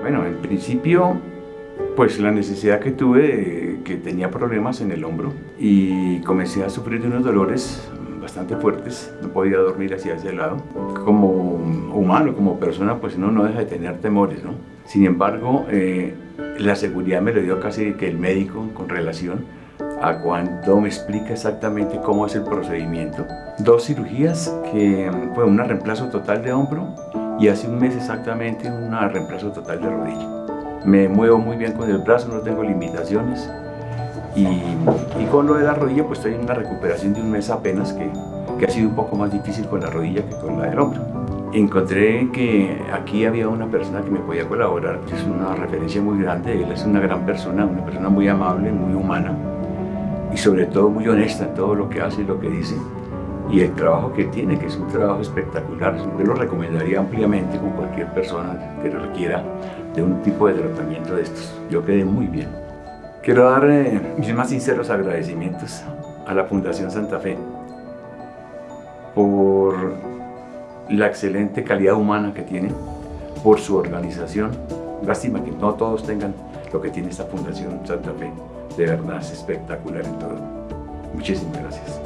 Bueno, en principio, pues la necesidad que tuve, que tenía problemas en el hombro y comencé a sufrir de unos dolores bastante fuertes, no podía dormir hacia ese lado. Como humano, como persona, pues uno no deja de tener temores, ¿no? Sin embargo, eh, la seguridad me lo dio casi que el médico con relación a cuando me explica exactamente cómo es el procedimiento. Dos cirugías que fue bueno, un reemplazo total de hombro y hace un mes exactamente un reemplazo total de rodilla. Me muevo muy bien con el brazo, no tengo limitaciones. Y, con lo de la rodilla, pues estoy en una recuperación de un mes apenas, que, que ha sido un poco más difícil con la rodilla que con la del hombro. Encontré que aquí había una persona que me podía colaborar, es una referencia muy grande, él es una gran persona, una persona muy amable, muy humana y sobre todo muy honesta en todo lo que hace y lo que dice y el trabajo que tiene, que es un trabajo espectacular. Yo lo recomendaría ampliamente con cualquier persona que requiera de un tipo de tratamiento de estos. Yo quedé muy bien. Quiero dar eh, mis más sinceros agradecimientos a la Fundación Santa Fe por la excelente calidad humana que tiene, por su organización. Lástima que no todos tengan lo que tiene esta Fundación Santa Fe. De verdad es espectacular en todo. Muchísimas gracias.